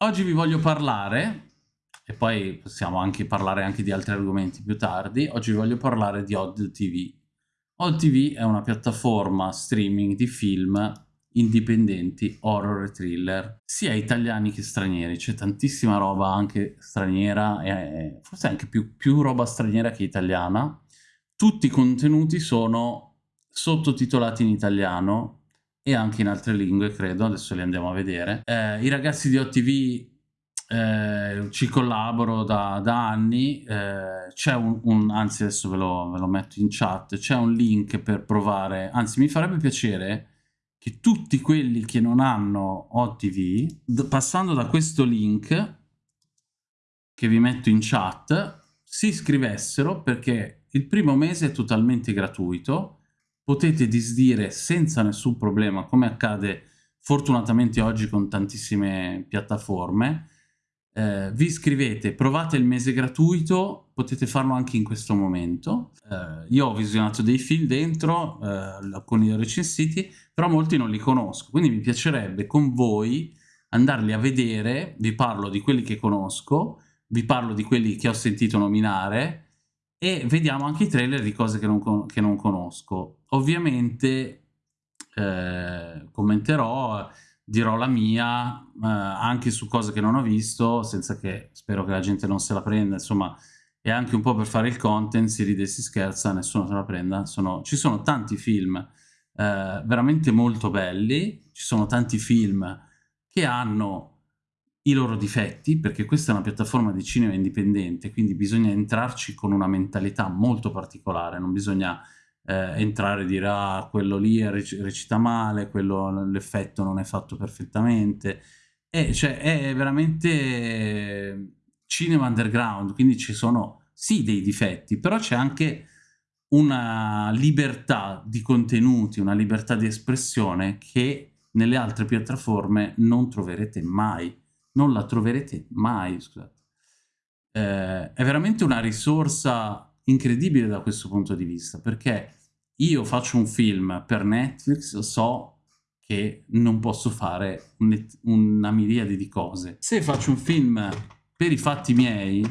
Oggi vi voglio parlare, e poi possiamo anche parlare anche di altri argomenti più tardi, oggi vi voglio parlare di Odd TV. Odd TV è una piattaforma streaming di film indipendenti, horror e thriller, sia italiani che stranieri, c'è tantissima roba anche straniera, e forse anche più, più roba straniera che italiana. Tutti i contenuti sono sottotitolati in italiano, e anche in altre lingue, credo, adesso li andiamo a vedere. Eh, I ragazzi di OTV eh, ci collaboro da, da anni, eh, c'è un, un, anzi adesso ve lo, ve lo metto in chat, c'è un link per provare, anzi mi farebbe piacere che tutti quelli che non hanno OTV, passando da questo link che vi metto in chat, si iscrivessero perché il primo mese è totalmente gratuito, potete disdire senza nessun problema, come accade fortunatamente oggi con tantissime piattaforme. Eh, vi iscrivete, provate il mese gratuito, potete farlo anche in questo momento. Eh, io ho visionato dei film dentro, eh, alcuni recensiti, però molti non li conosco, quindi mi piacerebbe con voi andarli a vedere, vi parlo di quelli che conosco, vi parlo di quelli che ho sentito nominare, e vediamo anche i trailer di cose che non, che non conosco. Ovviamente eh, commenterò, dirò la mia eh, anche su cose che non ho visto, senza che spero che la gente non se la prenda, insomma è anche un po' per fare il content, si ride e si scherza, nessuno se la prenda. Sono, ci sono tanti film eh, veramente molto belli, ci sono tanti film che hanno i loro difetti, perché questa è una piattaforma di cinema indipendente, quindi bisogna entrarci con una mentalità molto particolare, non bisogna eh, entrare e dire ah, quello lì recita male, l'effetto non è fatto perfettamente, e, cioè, è veramente cinema underground, quindi ci sono sì dei difetti, però c'è anche una libertà di contenuti, una libertà di espressione che nelle altre piattaforme non troverete mai non la troverete mai, scusate. Eh, è veramente una risorsa incredibile da questo punto di vista, perché io faccio un film per Netflix, so che non posso fare un, una miriade di cose. Se faccio un film per i fatti miei,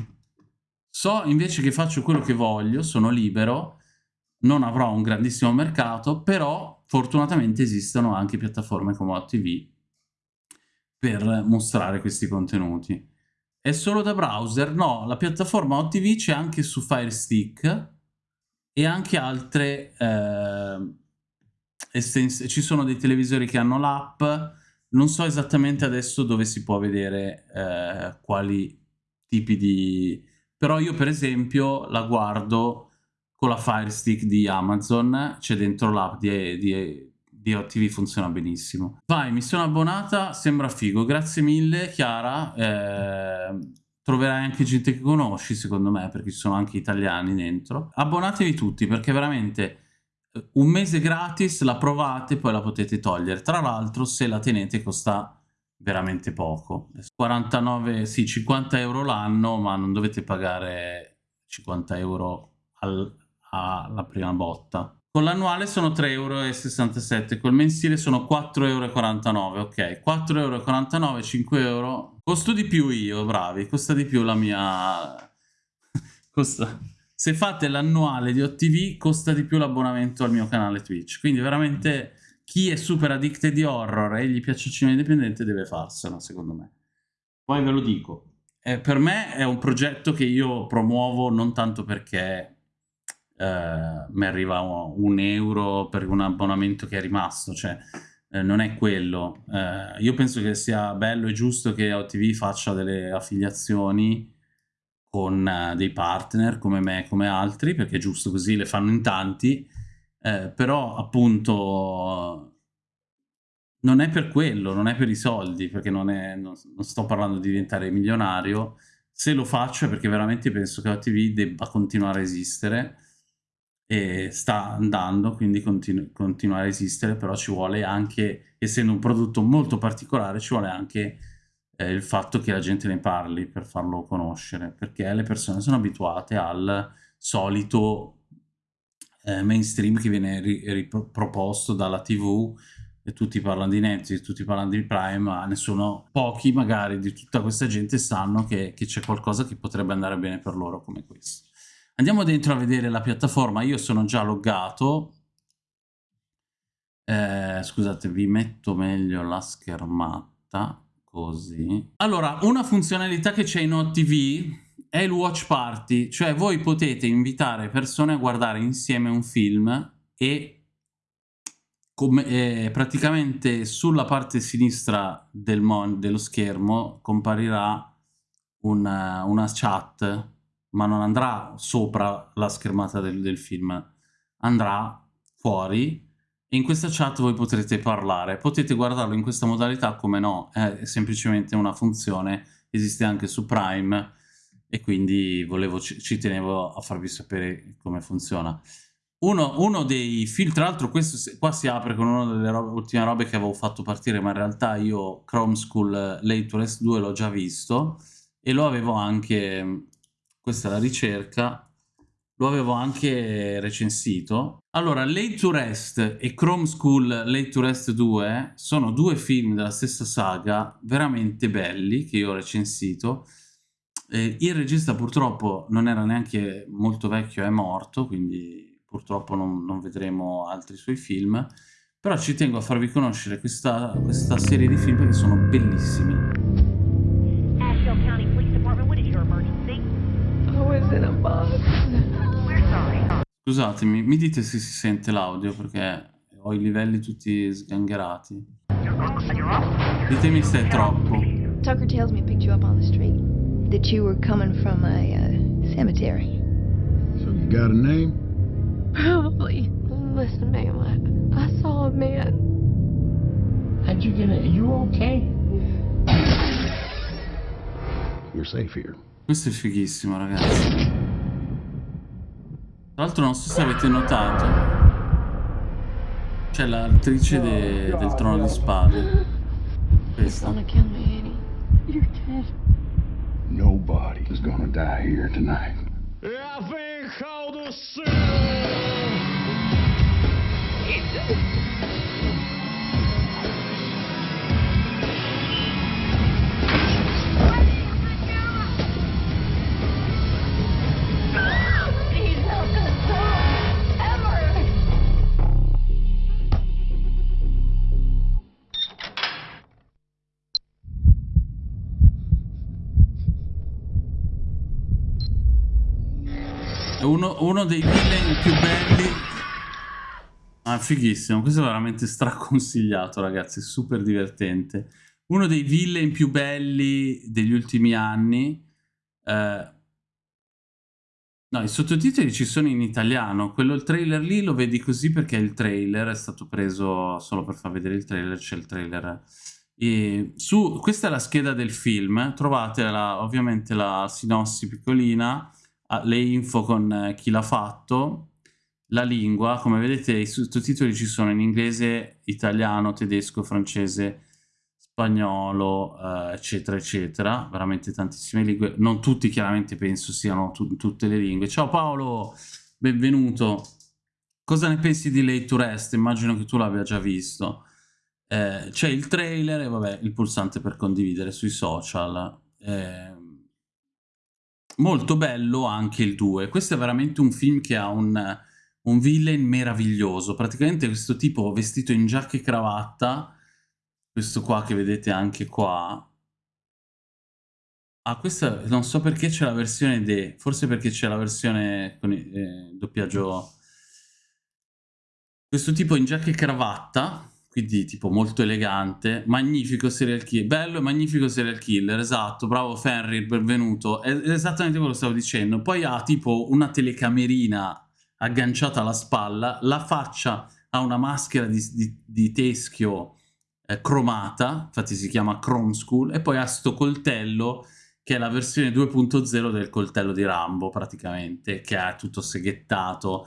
so invece che faccio quello che voglio, sono libero, non avrò un grandissimo mercato, però fortunatamente esistono anche piattaforme come OTV per mostrare questi contenuti. È solo da browser? No, la piattaforma OTV c'è anche su Fire Stick e anche altre eh, estensioni. Ci sono dei televisori che hanno l'app, non so esattamente adesso dove si può vedere eh, quali tipi di... Però io per esempio la guardo con la Fire Stick di Amazon, c'è dentro l'app di, di TV funziona benissimo. Vai, mi sono abbonata, sembra figo. Grazie mille, Chiara. Eh, troverai anche gente che conosci, secondo me, perché ci sono anche italiani dentro. Abbonatevi tutti, perché veramente eh, un mese gratis, la provate, poi la potete togliere. Tra l'altro, se la tenete, costa veramente poco. 49, sì, 50 euro l'anno, ma non dovete pagare 50 euro al, alla prima botta. Con l'annuale sono 3,67 euro, col mensile sono 4,49 euro, ok. 4,49 euro, 5 euro. Costo di più io, bravi, costa di più la mia... costa... Se fate l'annuale di OTV, costa di più l'abbonamento al mio canale Twitch. Quindi veramente chi è super addicted di horror e gli piace il cinema indipendente deve farselo, secondo me. Poi ve lo dico. Eh, per me è un progetto che io promuovo non tanto perché eh, mi arriva un euro per un abbonamento che è rimasto, cioè eh, non è quello. Eh, io penso che sia bello e giusto che OTV faccia delle affiliazioni con eh, dei partner come me e come altri, perché è giusto così, le fanno in tanti, eh, però appunto non è per quello, non è per i soldi, perché non, è, non, non sto parlando di diventare milionario, se lo faccio è perché veramente penso che OTV debba continuare a esistere, e sta andando, quindi continu continua a esistere, però ci vuole anche, essendo un prodotto molto particolare, ci vuole anche eh, il fatto che la gente ne parli per farlo conoscere, perché le persone sono abituate al solito eh, mainstream che viene riproposto dalla tv, e tutti parlano di Netflix, tutti parlano di Prime, ma nessuno, pochi magari di tutta questa gente sanno che c'è qualcosa che potrebbe andare bene per loro come questo. Andiamo dentro a vedere la piattaforma, io sono già loggato, eh, scusate vi metto meglio la schermata, così. Allora, una funzionalità che c'è in OTV è il watch party, cioè voi potete invitare persone a guardare insieme un film e come, eh, praticamente sulla parte sinistra del dello schermo comparirà una, una, chat, ma non andrà sopra la schermata del, del film, andrà fuori e in questa chat voi potrete parlare. Potete guardarlo in questa modalità, come no, è semplicemente una funzione, esiste anche su Prime e quindi volevo, ci, ci tenevo a farvi sapere come funziona. Uno, uno, dei film, tra l'altro questo qua si apre con una delle robe, ultime robe che avevo fatto partire, ma in realtà io Chrome School Late to Rest 2 l'ho già visto e lo avevo anche, questa è la ricerca, lo avevo anche recensito. Allora, Late to Rest e Chrome School Late to Rest 2 sono due film della stessa saga, veramente belli, che io ho recensito. Eh, il regista purtroppo non era neanche molto vecchio, è morto, quindi purtroppo non, non, vedremo altri suoi film, però ci tengo a farvi conoscere questa, questa serie di film che sono bellissimi. Scusatemi, mi dite se si sente l'audio perché ho i livelli tutti sgangherati. Ditemi se è troppo. Tucker tells me picked you up on the street. That you were coming from a uh, cemetery. So you got a name? Probably. Listen, ma'am, I, I saw a man. How'd you get it? Are you okay? You're safe here. Questo è fighissimo, ragazzi. Tra l'altro non so se avete notato. C'è l'attrice de del Trono di Spade. Questa. Nobody is gonna die here tonight. I think how uno, uno dei villain più belli Ah, fighissimo, questo è veramente straconsigliato, ragazzi, super divertente. Uno dei villain più belli degli ultimi anni. Eh... No, i sottotitoli ci sono in italiano. Quello, il trailer lì, lo vedi così perché il trailer è stato preso solo per far vedere il trailer, c'è il trailer. E su, questa è la scheda del film, trovate la, ovviamente la sinossi piccolina, le info con eh, chi l'ha fatto, la lingua, come vedete i sottotitoli ci sono in inglese, italiano, tedesco, francese, spagnolo, eh, eccetera, eccetera, veramente tantissime lingue, non tutti chiaramente penso siano tu tutte le lingue. Ciao Paolo, benvenuto. Cosa ne pensi di Late to Rest? Immagino che tu l'abbia già visto. Eh, C'è il trailer e vabbè, il pulsante per condividere sui social. Eh, molto bello anche il 2. Questo è veramente un film che ha un un villain meraviglioso. Praticamente questo tipo vestito in giacca e cravatta, questo qua che vedete anche qua. Ah, questa non so perché c'è la versione D, forse perché c'è la versione con il eh, doppiaggio. Questo tipo in giacca e cravatta, quindi tipo molto elegante, magnifico serial killer, bello e magnifico serial killer, esatto, bravo Fenrir, benvenuto, è esattamente quello che stavo dicendo. Poi ha tipo una telecamerina agganciata alla spalla, la faccia ha una maschera di, di, di teschio eh, cromata, infatti si chiama Chrome School, e poi ha sto coltello che è la versione 2.0 del coltello di Rambo praticamente, che è tutto seghettato,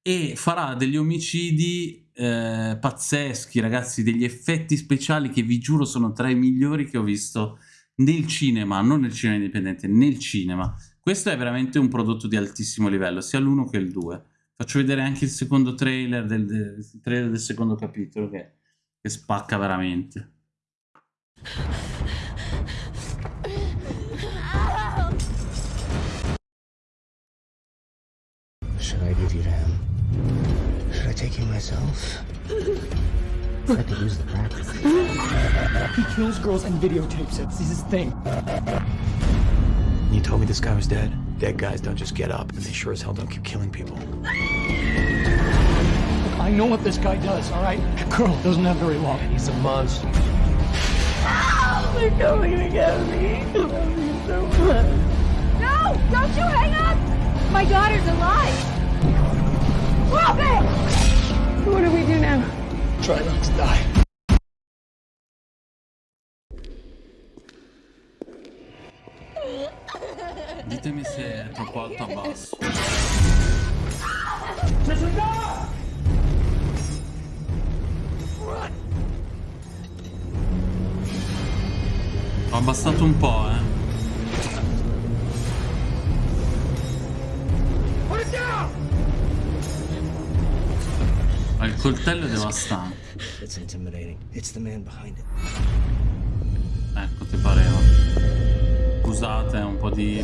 e farà degli omicidi eh, pazzeschi, ragazzi, degli effetti speciali che vi giuro sono tra i migliori che ho visto nel cinema, non nel cinema indipendente, nel cinema. Questo è veramente un prodotto di altissimo livello, sia l'uno che il 2. Faccio vedere anche il secondo trailer del, del, trailer del secondo capitolo, che che spacca veramente. Should I give you to him? Should I take you myself? I could use the practice. He kills girls and videotapes it. This is his thing. You told me this guy was dead. Dead guys don't just get up, and they sure as hell don't keep killing people. Look, I know what this guy does, all right? That girl doesn't have very long. He's a monster. Oh, they're coming to get me. I love you so much. No! Don't you hang up! My daughter's alive! Stop it! What do we do now? Try not to die. Ditemi se è troppo alto o basso. Ho abbassato un po', eh. Coltello è devastante. Ecco, ti pareva. Scusate, un po' di...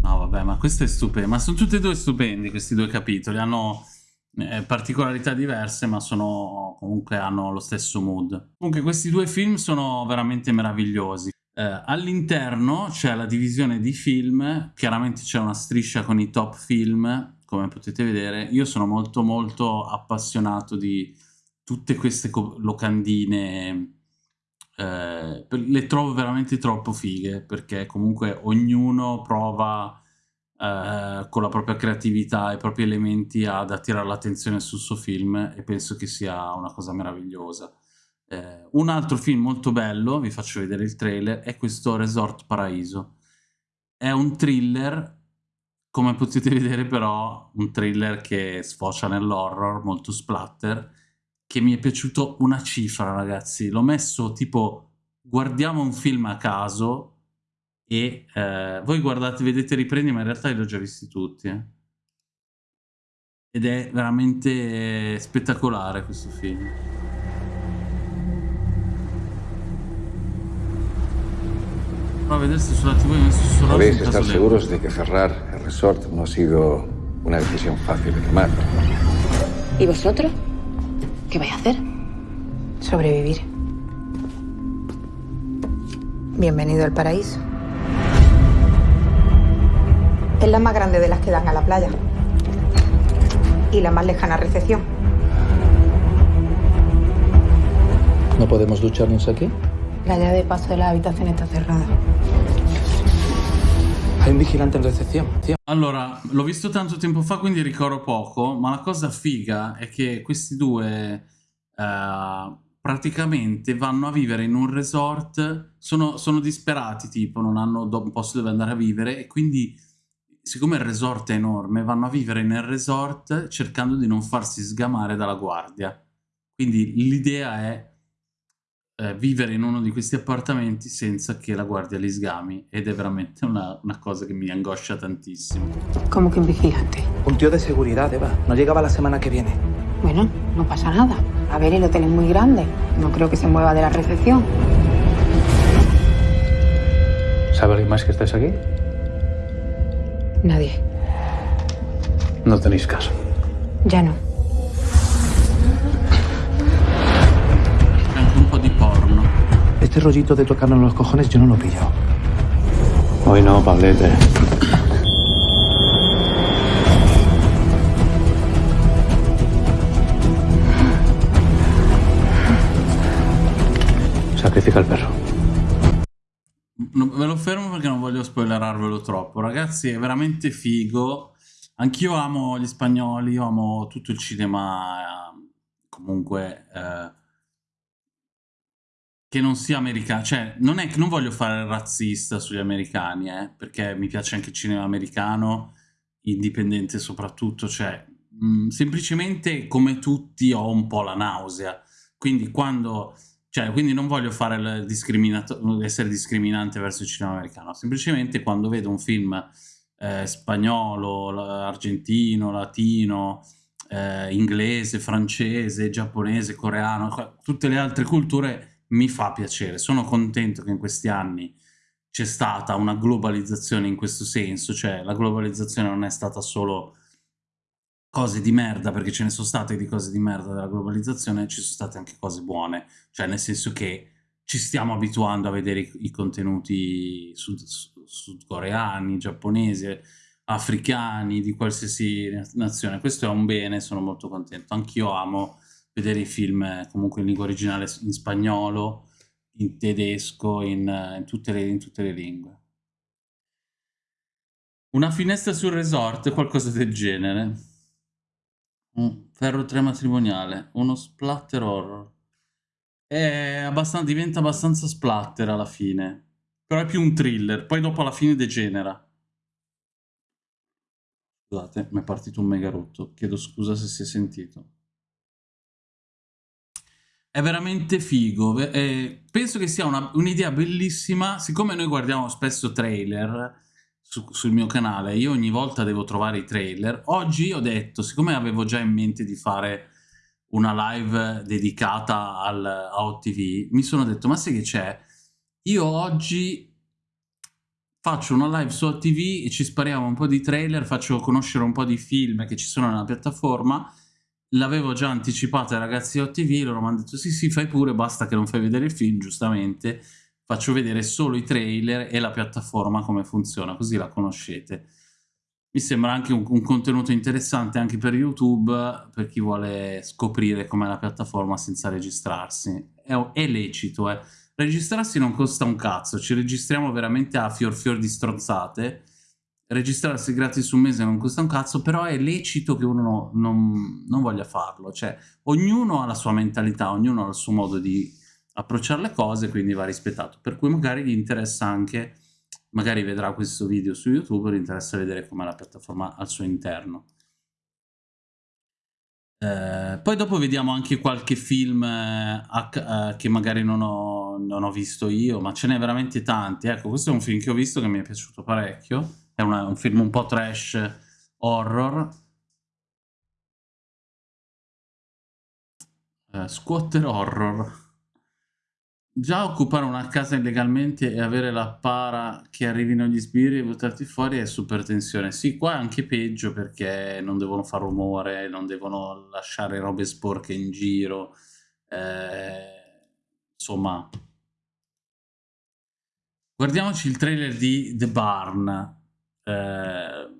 No, vabbè, ma questo è stupendo. Ma sono tutti e due stupendi questi due capitoli. Hanno eh, particolarità diverse, ma sono comunque hanno lo stesso mood. Comunque questi due film sono veramente meravigliosi. Eh, all'interno c'è la divisione di film, chiaramente c'è una striscia con i top film, come potete vedere. Io sono molto molto appassionato di tutte queste locandine eh, le trovo veramente troppo fighe perché comunque ognuno prova eh, con la propria creatività e i propri elementi ad attirare l'attenzione sul suo film e penso che sia una cosa meravigliosa. Eh, un altro film molto bello, vi faccio vedere il trailer, è questo Resort Paraiso. È un thriller, come potete vedere però, un thriller che sfocia nell'horror, molto splatter, che mi è piaciuto una cifra, ragazzi. L'ho messo tipo, guardiamo un film a caso e eh, voi guardate, vedete riprendi, ma in realtà li ho già visti tutti. Eh. Ed è veramente spettacolare questo film. Podéis estar seguros de que cerrar el resort no ha sido una decisión fácil de tomar. ¿Y vosotros? ¿Qué vais a hacer? Sobrevivir. Bienvenido al paraíso. Es la más grande de las que dan a la playa. Y la más lejana recepción. ¿No podemos ducharnos aquí? La llave de paso de la habitación está cerrada. Hay un vigilante in recepción, tío. Allora, l'ho visto tanto tempo fa, quindi ricordo poco, ma la cosa figa è che questi due uh, praticamente vanno a vivere in un resort, sono, sono disperati, tipo, non hanno un posto dove andare a vivere, e quindi, siccome il resort è enorme, vanno a vivere nel resort cercando di non farsi sgamare dalla guardia. Quindi l'idea è eh, vivere in uno di questi appartamenti senza che la guardia li sgami ed è veramente una, una cosa che mi angoscia tantissimo. ¿Cómo que un vigilante? Un tío de seguridad, Eva. No llegaba la semana que viene. Bueno, no pasa nada. A ver, el hotel es muy grande. No creo que se mueva de la recepción. ¿Sabe alguien más que estáis aquí? Nadie. No tenéis caso. Ya no. Este rollito de tocarnos los cojones yo no lo he pillado. Hoy no, Pablete. Sacrifica il perro. No, ve lo fermo perché non voglio spoilerarvelo troppo. Ragazzi, è veramente figo. Anch'io amo gli spagnoli, io amo tutto il cinema, eh, comunque, eh, che non sia americano. Cioè, non è che non voglio fare il razzista sugli americani, eh, perché mi piace anche il cinema americano, indipendente soprattutto. Cioè, mh, semplicemente come tutti ho un po' la nausea. Quindi quando cioè, quindi non voglio essere discriminante verso il cinema americano, semplicemente quando vedo un film eh, spagnolo, argentino, latino, eh, inglese, francese, giapponese, coreano, tutte le altre culture, mi fa piacere. Sono contento che in questi anni c'è stata una globalizzazione in questo senso, cioè la globalizzazione non è stata solo cose di merda, perché ce ne sono state di cose di merda della globalizzazione, ci sono state anche cose buone, cioè nel senso che ci stiamo abituando a vedere i, contenuti sud, sudcoreani, giapponesi, africani, di qualsiasi nazione. Questo è un bene, sono molto contento. Anch'io amo vedere i film eh, comunque in lingua originale in spagnolo, in tedesco, in, in, tutte, le, in tutte le lingue. Una finestra sul resort, qualcosa del genere. Un ferro 3 matrimoniale, uno splatter horror. È abbastanza, diventa abbastanza splatter alla fine. Però è più un thriller, poi dopo alla fine degenera. Scusate, mi è partito un mega rotto. Chiedo scusa se si è sentito. È veramente figo. Eh, penso che sia un'idea bellissima. Siccome noi guardiamo spesso trailer su, sul mio canale, io ogni volta devo trovare i trailer. Oggi ho detto, siccome avevo già in mente di fare una live dedicata al, a OTV, mi sono detto, ma sai che c'è? Io oggi faccio una live su OTV e ci spariamo un po' di trailer, faccio conoscere un po' di film che ci sono nella piattaforma, l'avevo già anticipato ai ragazzi di OTV, loro mi hanno detto sì sì fai pure, basta che non fai vedere il film, giustamente, faccio vedere solo i trailer e la piattaforma come funziona, così la conoscete. Mi sembra anche un, un contenuto interessante anche per YouTube, per chi vuole scoprire com'è la piattaforma senza registrarsi. È, è lecito, eh Registrarsi non costa un cazzo, ci registriamo veramente a fior fior di stronzate. Registrarsi gratis un mese non costa un cazzo, però è lecito che uno non, non voglia farlo. Cioè, ognuno ha la sua mentalità, ognuno ha il suo modo di approcciare le cose, quindi va rispettato. Per cui magari gli interessa anche, magari vedrà questo video su YouTube, gli interessa vedere com'è la piattaforma al suo interno. Eh, poi dopo vediamo anche qualche film eh, eh, che magari non ho, non ho, visto io, ma ce n'è veramente tanti. Ecco, questo è un film che ho visto che mi è piaciuto parecchio. È una, un film un po' trash horror. Eh, squatter horror. Già occupare una casa illegalmente e avere la para che arrivino gli sbirri e buttarti fuori è super tensione. Sì, qua è anche peggio perché non devono fare rumore, non devono lasciare robe sporche in giro. Eh, insomma, guardiamoci il trailer di The Barn. Eh,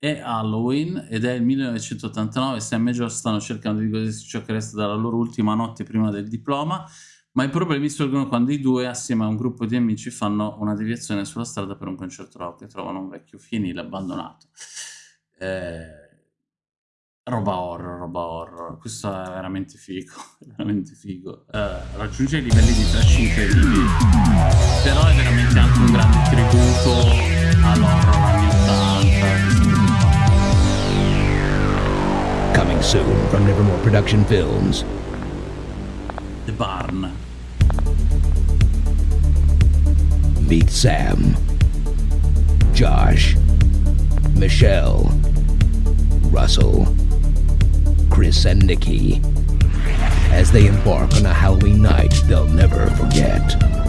è Halloween ed è il 1989. Sam e Josh stanno cercando di godersi ciò che resta dalla loro ultima notte prima del diploma ma i problemi sorgono quando i due, assieme a un gruppo di amici, fanno una deviazione sulla strada per un concerto rock e trovano un vecchio fienile abbandonato. Eh, roba horror, roba horror. Questo è veramente figo, veramente figo. Eh, raggiunge i livelli di trash incredibili, però è veramente anche un grande tributo all'horror soon from Nevermore Production Films. The Barn. Meet Sam, Josh, Michelle, Russell, Chris, and Nikki as they embark on a Halloween night they'll never forget.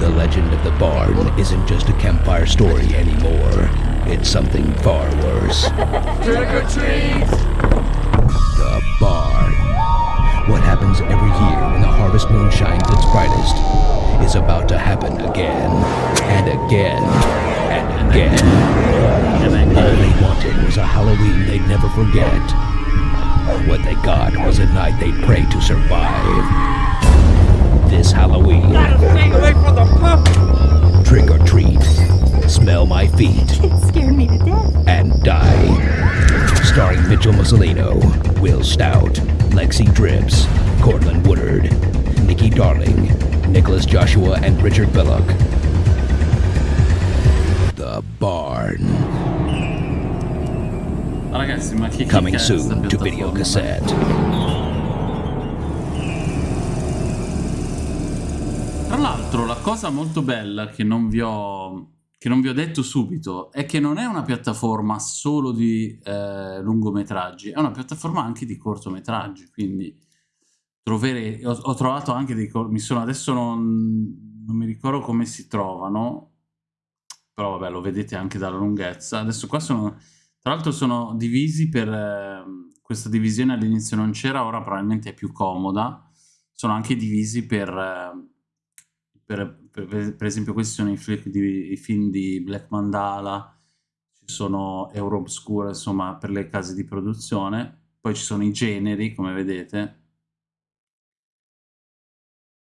The legend of the barn isn't just a campfire story anymore. It's something far worse. Trick or treat! The Barn what happens every year when the harvest moon shines its brightest is about to happen again, and again, and again. All they wanted was a Halloween they'd never forget. What they got was a night they'd pray to survive. This Halloween. Gotta Stay away from the pup! Trick or treat. Smell my feet. It scared me to death. And die. Starring Mitchell Mussolino, Will Stout, Lexi Drips, Cortland Woodard, Nikki Darling, Nicholas Joshua, and Richard Belloc. The Barn. Ragazzi, ma che Coming soon to video cassette. L'altro, la cosa molto bella che non vi ho che non vi ho detto subito, è che non è una piattaforma solo di eh, lungometraggi, è una piattaforma anche di cortometraggi, quindi trovere, ho, ho trovato anche dei, mi sono, adesso non, non mi ricordo come si trovano, però vabbè lo vedete anche dalla lunghezza, adesso qua sono, tra l'altro sono divisi per, eh, questa divisione all'inizio non c'era, ora probabilmente è più comoda, sono anche divisi per... Eh, per, per, per, esempio questi sono i, di, i, film di Black Mandala, ci sono Euroobscura, insomma, per le case di produzione, poi ci sono i generi, come vedete.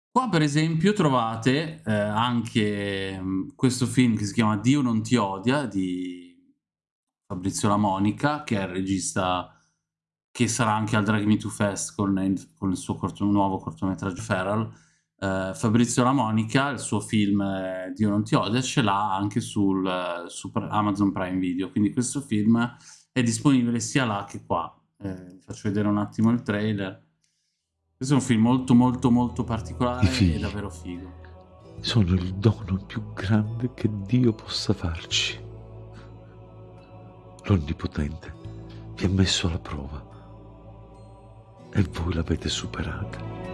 Qua per esempio trovate eh, anche mh, mm, questo film che si chiama Dio non ti odia, di Fabrizio La Monica, che è il regista che sarà anche al Drag Me To Fest con il, con il suo corto, nuovo cortometraggio Feral, Uh, Fabrizio La Monica, il suo film eh, Dio non ti odia, ce l'ha anche sul, uh, su Amazon Prime Video, quindi questo film è disponibile sia là che qua. Eh, faccio vedere un attimo il trailer. Questo è un film molto molto molto particolare e davvero figo. Sono il dono più grande che Dio possa farci. L'Onnipotente vi ha messo alla prova e voi l'avete superata.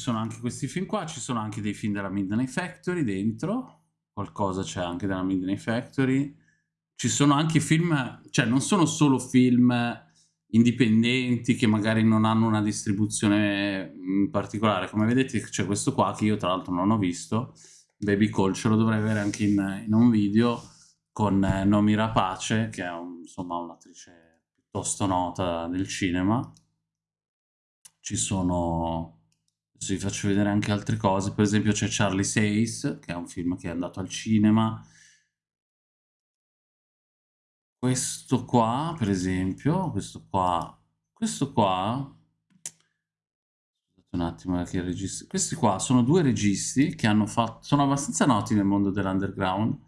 Sono anche questi film qua, ci sono anche dei film della Midnight Factory dentro, qualcosa c'è anche della Midnight Factory, ci sono anche film, cioè non sono solo film indipendenti che magari non hanno una distribuzione in particolare, come vedete c'è questo qua che io tra l'altro non ho visto, Baby Call, ce lo dovrei avere anche in, in un video con eh, Nomi Rapace, che è un, insomma un'attrice piuttosto nota del cinema, ci sono Adesso vi faccio vedere anche altre cose, per esempio c'è Charlie Says, che è un film che è andato al cinema. Questo qua, per esempio, questo qua, questo qua, un attimo che registi, questi qua sono due registi che hanno fatto, sono abbastanza noti nel mondo dell'underground.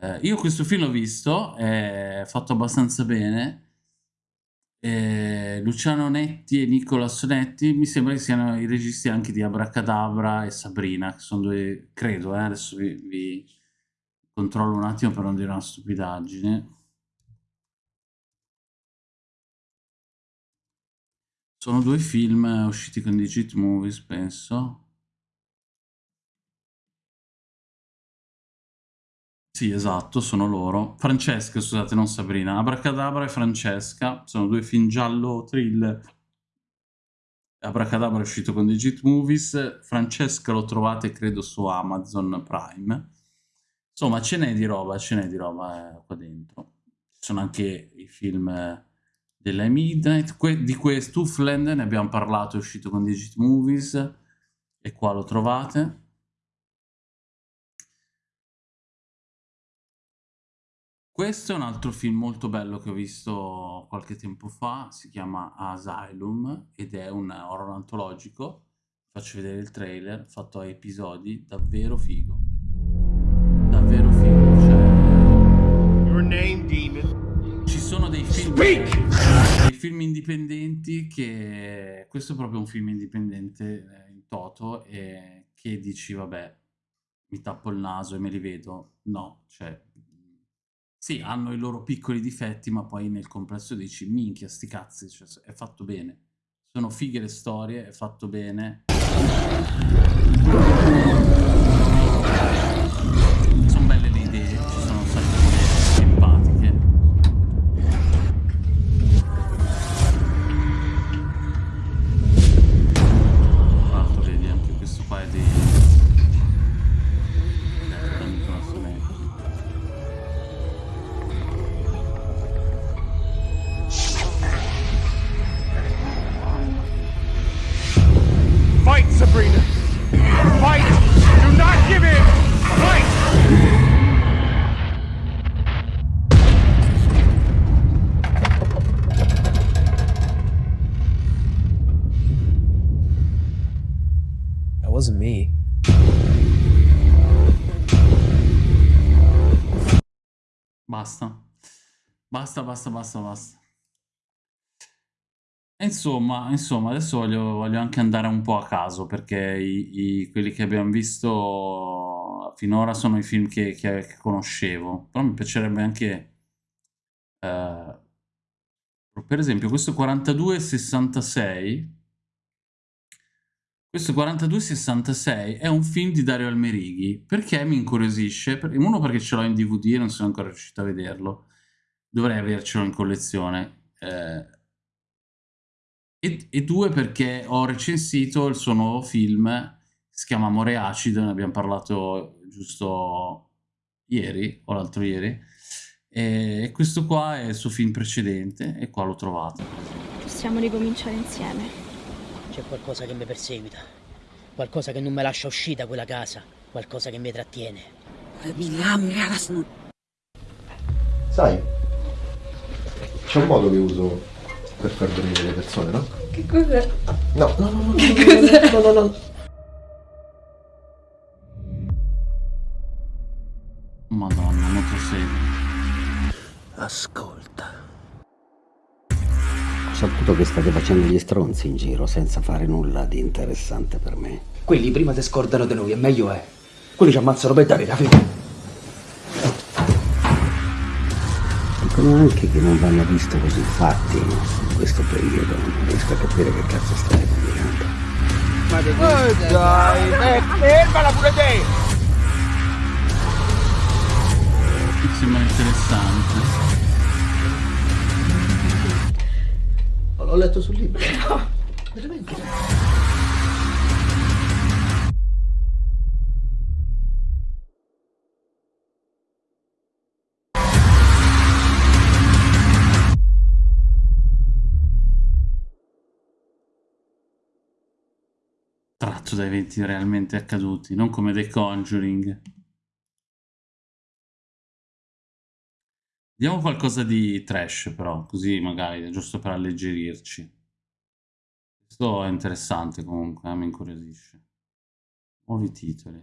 Eh, io questo film l'ho visto, è fatto abbastanza bene, eh, Luciano Netti e Nicolas Netti mi sembra che siano i registi anche di Abracadabra e Sabrina, che sono due, credo, eh, adesso vi, vi controllo un attimo per non dire una stupidaggine. Sono due film usciti con Digit Movies, penso. Sì, esatto, sono loro. Francesca, scusate, non Sabrina. Abracadabra e Francesca sono due film giallo thriller. Abracadabra è uscito con Digit Movies, Francesca lo trovate credo su Amazon Prime. Insomma, ce n'è di roba, ce n'è di roba eh, qua dentro. Ci sono anche i film eh, della Midnight. Que di questo, Tuffland, ne abbiamo parlato, è uscito con Digit Movies e qua lo trovate. Questo è un altro film molto bello che ho visto qualche tempo fa, si chiama Asylum ed è un horror antologico. Faccio vedere il trailer, fatto a episodi, davvero figo. Davvero figo, cioè... Your name, demon. Ci sono dei film, dei film indipendenti che... Questo è proprio un film indipendente eh, in toto e che dici, vabbè, mi tappo il naso e me li vedo. No, cioè sì, hanno i loro piccoli difetti, ma poi nel complesso dici, minchia, sti cazzi, cioè, è fatto bene. Sono fighe le storie, è fatto bene. Basta, basta, basta, basta. Insomma, insomma, adesso voglio, voglio anche andare un po' a caso perché i, i- quelli che abbiamo visto finora sono i film che, che- che conoscevo. Però mi piacerebbe anche, eh, per esempio, questo 4266. Questo 4266 è un film di Dario Almerighi. Perché mi incuriosisce? Uno perché ce l'ho in DVD e non sono ancora riuscito a vederlo. Dovrei avercelo in collezione. Eh, e, e due perché ho recensito il suo nuovo film, si chiama Amore Acido, ne abbiamo parlato giusto ieri o l'altro ieri. E questo qua è il suo film precedente e qua l'ho trovato. Possiamo ricominciare insieme. C'è qualcosa che mi perseguita, qualcosa che non mi lascia uscire da quella casa, qualcosa che mi trattiene. Sai, c'è un modo che uso per far dormire le persone, no? Che cos'è? No, no, no, no, no, Che cos'è? no, no, no. Madonna, motosega. Ascolta. Ho saputo che state facendo gli stronzi in giro senza fare nulla di interessante per me. Quelli prima ti scordano di noi e meglio è. Quelli ci ammazzano per dare la fine. Dicono anche che non vanno visto così fatti in questo periodo. Non riesco a capire che cazzo stai combinando. Ma che dai, fermala pure te! Sembra interessante. L'ho letto sul libro. Veramente? Tratto da eventi realmente accaduti, non come The Conjuring. Vediamo qualcosa di trash però, così magari, giusto per alleggerirci. Questo è interessante comunque, eh, mi incuriosisce. Nuovi titoli.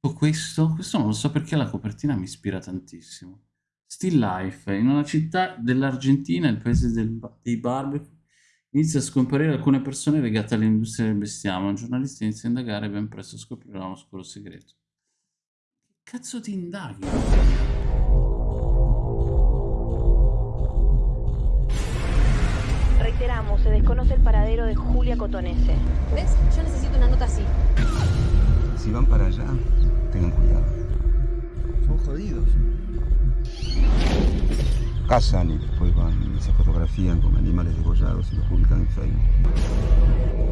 Tipo questo, questo non lo so perché la copertina mi ispira tantissimo. Still Life, in una città dell'Argentina, il paese del- dei barbecue, inizia a scomparire alcune persone legate all'industria del bestiame. Un giornalista inizia a indagare e ben presto scoprirà un oscuro segreto. Che cazzo ti indaghi? Reiteramos, se desconoce el paradero de Julia Cotonese. ¿Ves? Yo necesito una nota así. Si van para allá, tengan cuidado. Son jodidos. Cazan y después van y se fotografían con animales degollados y los publican en Facebook.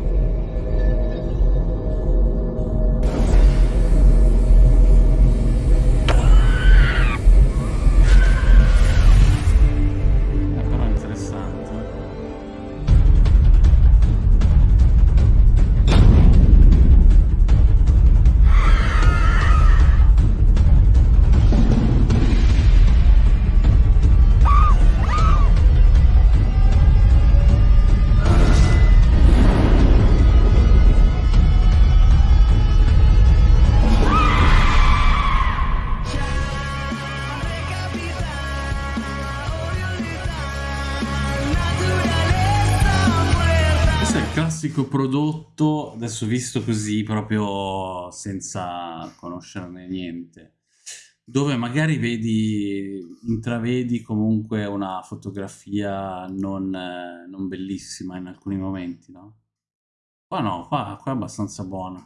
Adesso visto così, proprio senza conoscerne niente, dove magari vedi, intravedi comunque una fotografia non, non bellissima in alcuni momenti, no? Qua no, qua, qua è abbastanza buona.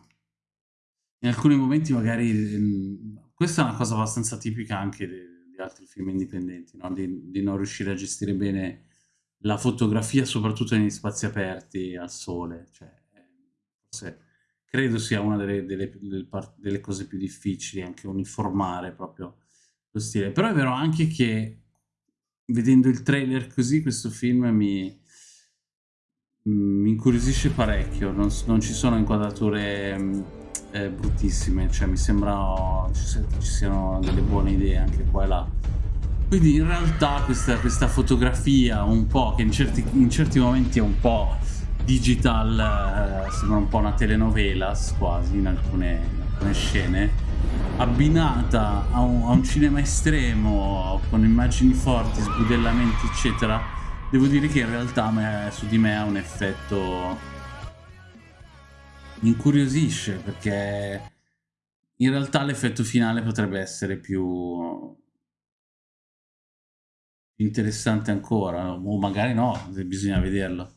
In alcuni momenti magari, ehm, questa è una cosa abbastanza tipica anche de- di altri film indipendenti, no? Di, di non riuscire a gestire bene la fotografia, soprattutto negli spazi aperti al sole. Cioè, forse credo sia una delle, delle- delle cose più difficili, anche uniformare proprio lo stile. Però è vero anche che vedendo il trailer così, questo film mi, mi incuriosisce parecchio, non, non ci sono inquadrature mm, eh, bruttissime, cioè mi sembra ci, ci siano delle buone idee anche qua e là. Quindi in realtà questa, questa fotografia un po' che in certi, in certi momenti è un po' digital, eh, sembra un po' una telenovela quasi in alcune, in alcune scene, abbinata a un, a un, cinema estremo con immagini forti, sbudellamenti eccetera, devo dire che in realtà me, su di me ha un effetto mi incuriosisce perché in realtà l'effetto finale potrebbe essere più interessante ancora o magari no, bisogna vederlo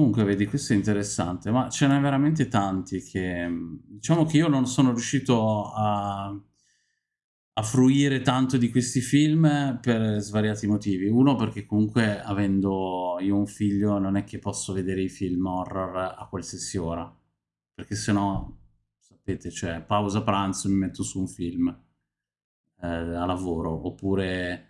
comunque vedi questo è interessante ma ce n'è veramente tanti che diciamo che io non sono riuscito a, a fruire tanto di questi film per svariati motivi. Uno perché comunque avendo io un figlio non è che posso vedere i film horror a qualsiasi ora perché sennò sapete cioè pausa pranzo mi metto su un film eh, a lavoro oppure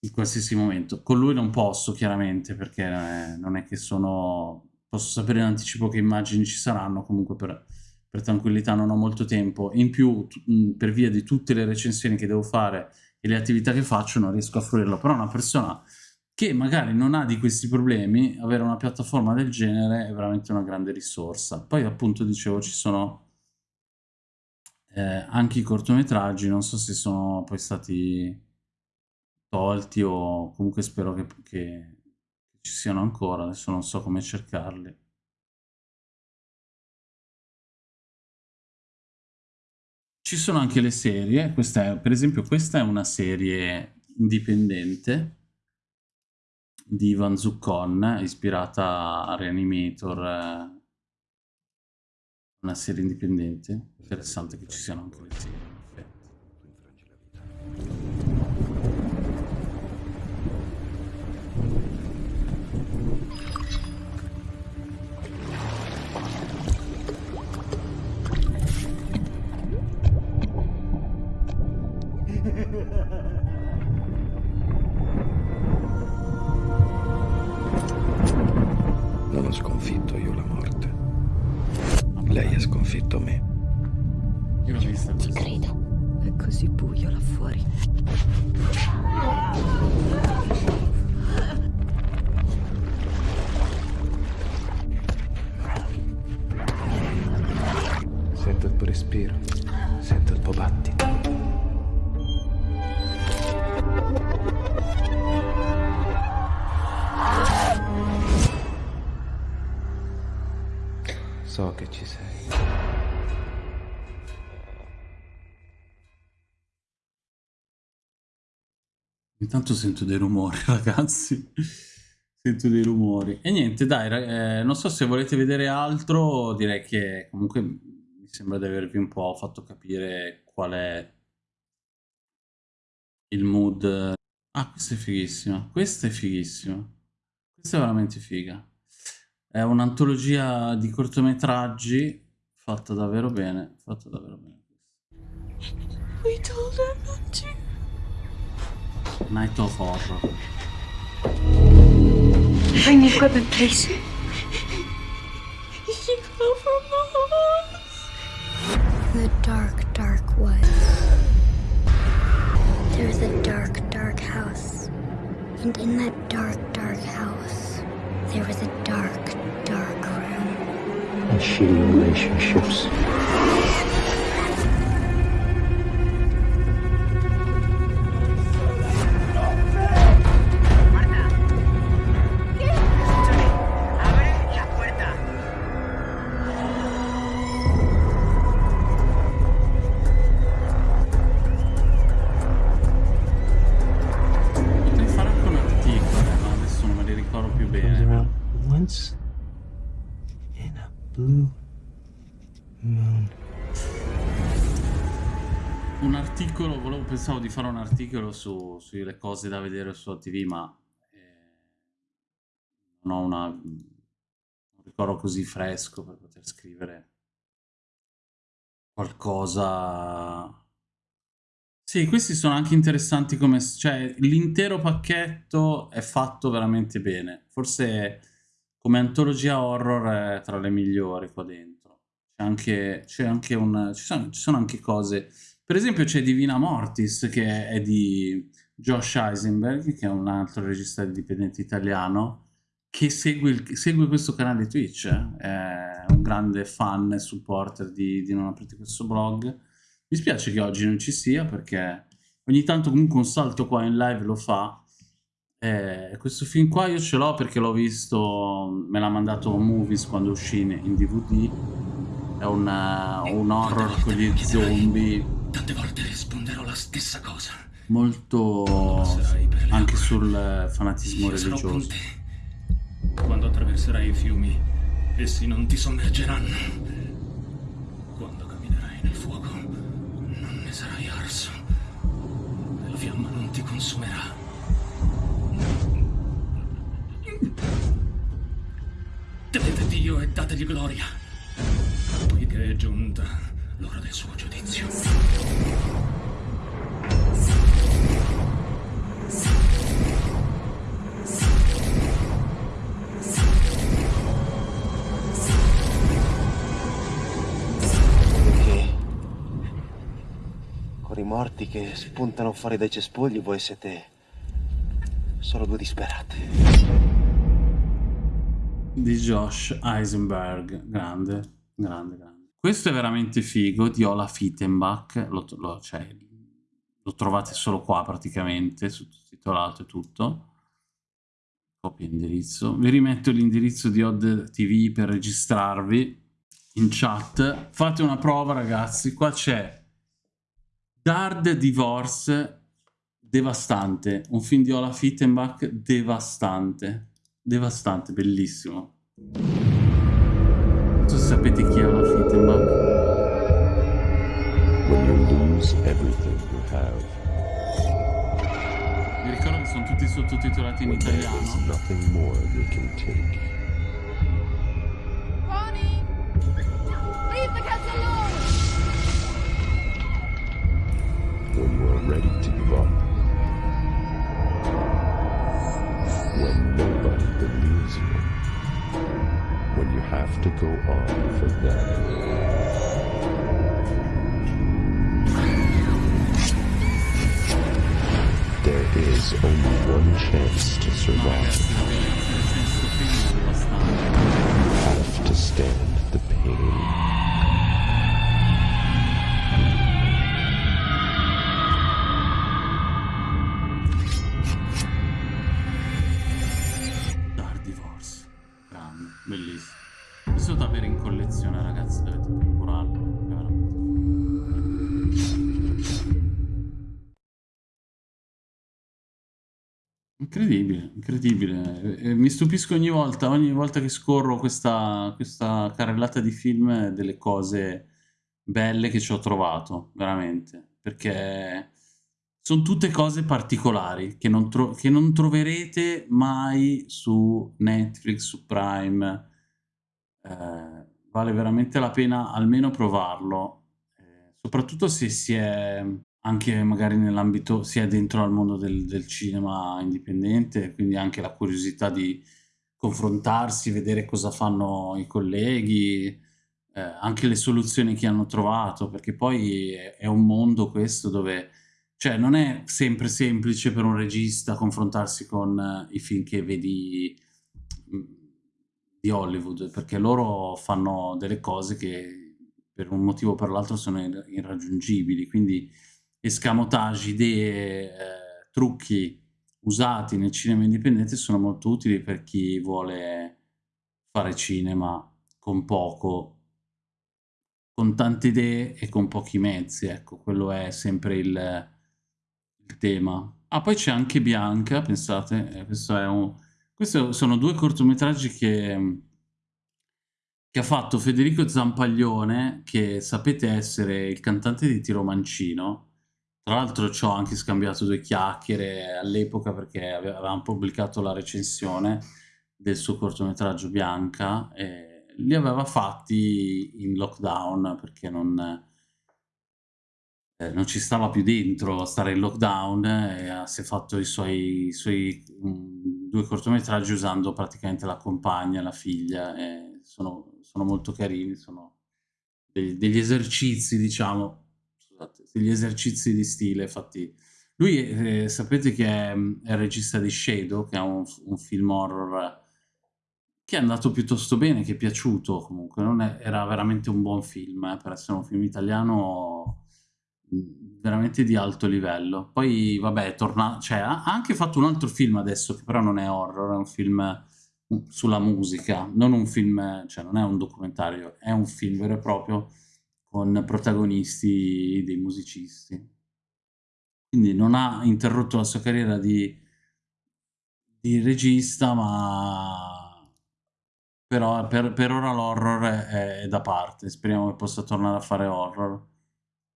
in qualsiasi momento. Con lui non posso chiaramente perché eh, non è che sono posso sapere in anticipo che immagini ci saranno comunque per, per tranquillità non ho molto tempo. In più per via di tutte le recensioni che devo fare e le attività che faccio non riesco a fruirlo. Però una persona che magari non ha di questi problemi, avere una piattaforma del genere è veramente una grande risorsa. Poi appunto dicevo ci sono eh, anche i cortometraggi, non so se sono poi stati tolti o comunque spero che, che ci siano ancora, adesso non so come cercarli. Ci sono anche le serie, questa è, per esempio questa è una serie indipendente di Ivan Zuccon, ispirata a Reanimator, eh, una serie indipendente. Interessante che ci siano anche le serie. Io la morte. Lei ha sconfitto me. Io l'ho vista Ci credo. È così buio là fuori. Sento il tuo respiro, sento il tuo battito. Intanto sento dei rumori, ragazzi. sento dei rumori. E niente, dai, eh, non so se volete vedere altro, direi che comunque mi sembra di avervi un po' fatto capire qual è il mood. Ah, questa è fighissima. Questa è fighissima. Questa è veramente figa. È un'antologia di cortometraggi fatta davvero bene, fatta davvero bene. We told her not to. Night of Horror. Bring the equipment, please. You come from the house. The dark, dark woods. There's a dark, dark house. And in that dark, dark house, there was a dark, dark room. And shitty relationships. Pensavo di fare un articolo su, sulle cose da vedere su TV, ma eh, non ho una, un ricordo così fresco per poter scrivere qualcosa. Sì, questi sono anche interessanti come... cioè l'intero pacchetto è fatto veramente bene. Forse come antologia horror è tra le migliori qua dentro. C'è anche, anche un... Ci sono, ci sono anche cose... Per esempio c'è Divina Mortis che è di Josh Eisenberg, che è un altro regista indipendente italiano, che segue, il, segue questo canale Twitch, eh. è un grande fan e supporter di, di Non aprite questo blog. Mi spiace che oggi non ci sia perché ogni tanto comunque un salto qua in live lo fa. Eh, questo film qua io ce l'ho perché l'ho visto, me l'ha mandato Movies quando uscì in, DVD. È un, uh, un horror con gli zombie. Tante volte risponderò la stessa cosa. Molto anche sul fanatismo religioso. Quando attraverserai i fiumi, essi non ti sommergeranno. Quando camminerai nel fuoco, non ne sarai arso. La fiamma non ti consumerà. Temete Dio e dategli gloria, poiché è giunta l'ora del suo giudizio. Perché con i morti che spuntano fuori dai cespugli voi siete solo due disperate. Di Josh Eisenberg, grande, grande, grande. Questo è veramente figo, di Ola Fittenbach, lo, lo, cioè, lo trovate solo qua praticamente, sottotitolato e tutto. Copia indirizzo. Vi rimetto l'indirizzo di Odd TV per registrarvi in chat. Fate una prova ragazzi, qua c'è Dard Divorce devastante, un film di Ola Fittenbach devastante, devastante, bellissimo. Non so se sapete chi è Ola have, Vi ricordo che sono tutti sottotitolati in when there is italiano. nothing more they can take. Ronnie! Leave the cats alone! when you are ready to give up. When nobody believes you. When you have to go on for them. Is only one chance to survive. Incredibile, incredibile. Eh, Mi stupisco ogni volta, ogni volta che scorro questa, questa carrellata di film delle cose belle che ci ho trovato, veramente. Perché sono tutte cose particolari che non, che non troverete mai su Netflix, su Prime. Eh, vale veramente la pena almeno provarlo, eh, soprattutto se si è anche magari nell'ambito, si è dentro al mondo del, del cinema indipendente, quindi anche la curiosità di confrontarsi, vedere cosa fanno i colleghi, eh, anche le soluzioni che hanno trovato, perché poi è, è un mondo questo dove cioè, non è sempre semplice per un regista confrontarsi con eh, i film che vedi mh, di Hollywood, perché loro fanno delle cose che per un motivo o per l'altro sono ir- irraggiungibili, quindi escamotage, idee, eh, trucchi usati nel cinema indipendente sono molto utili per chi vuole fare cinema con poco, con tante idee e con pochi mezzi, ecco, quello è sempre il, il tema. Ah, poi c'è anche Bianca, pensate, eh, questo è un... questi sono due cortometraggi che, che ha fatto Federico Zampaglione, che sapete essere il cantante di Tiro Mancino. Tra l'altro ci ho anche scambiato due chiacchiere all'epoca perché ave- avevamo pubblicato la recensione del suo cortometraggio Bianca e li aveva fatti in lockdown perché non, eh, non ci stava più dentro a stare in lockdown e ha- si è fatto i suoi, i suoi, mm, due cortometraggi usando praticamente la compagna, la figlia, sono, sono molto carini, sono degli, degli esercizi, diciamo, scusate, degli esercizi di stile fatti... Lui, eh, sapete che è, è, il regista di Shadow, che è un, un, film horror che è andato piuttosto bene, che è piaciuto comunque, è, era veramente un buon film, eh, per essere un film italiano veramente di alto livello. Poi, vabbè, torna... cioè, ha anche fatto un altro film adesso, che però non è horror, è un film sulla musica, non un film, cioè non è un documentario, è un film vero e proprio con protagonisti dei musicisti. Quindi non ha interrotto la sua carriera di, di regista, ma però per, per ora l'horror è, è da parte. Speriamo che possa tornare a fare horror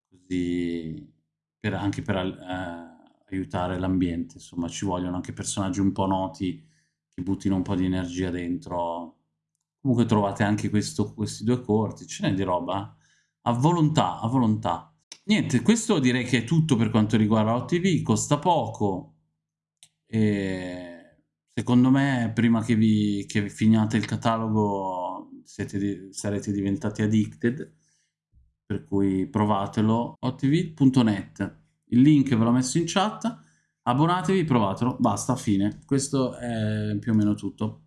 così per, anche per eh, aiutare l'ambiente, insomma ci vogliono anche personaggi un po' noti che buttino un po' di energia dentro. Comunque trovate anche questo, questi due corti, ce n'è di roba, a volontà, a volontà. Niente, questo direi che è tutto per quanto riguarda OTV, costa poco, e secondo me prima che vi, che finiate il catalogo siete, sarete diventati addicted, per cui provatelo, otv.net, il link ve l'ho messo in chat, abbonatevi, provatelo, basta, fine. Questo è più o meno tutto.